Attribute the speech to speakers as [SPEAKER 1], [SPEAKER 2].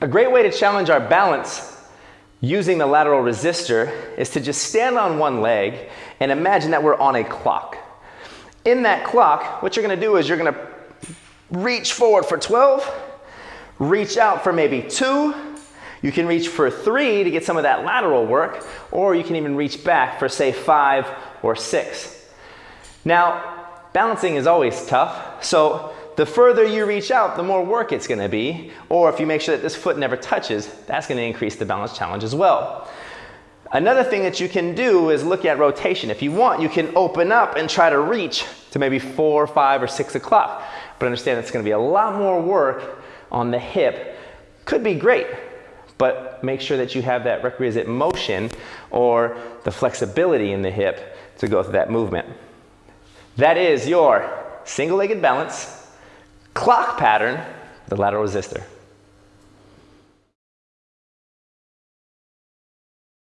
[SPEAKER 1] A great way to challenge our balance using the lateral resistor is to just stand on one leg and imagine that we're on a clock. In that clock, what you're gonna do is you're gonna reach forward for 12, reach out for maybe two, you can reach for three to get some of that lateral work, or you can even reach back for say five or six. Now, balancing is always tough, so the further you reach out, the more work it's gonna be. Or if you make sure that this foot never touches, that's gonna increase the balance challenge as well. Another thing that you can do is look at rotation. If you want, you can open up and try to reach to maybe four, five, or six o'clock. But understand it's gonna be a lot more work on the hip. Could be great, but make sure that you have that requisite motion or the flexibility in the hip to go through that movement. That is your single-legged balance clock pattern, the lateral resistor.